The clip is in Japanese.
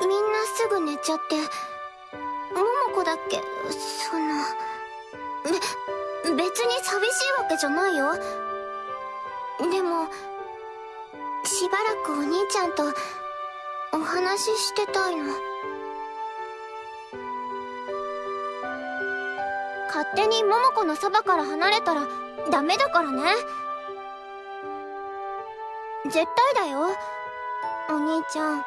みんなすぐ寝ちゃって桃子だっけ？そのべ別に寂しいわけじゃないよ。でもしばらくお兄ちゃんとお話ししてたいの。勝手に桃子のそばから離れたらダメだからね。絶対だよお兄ちゃん。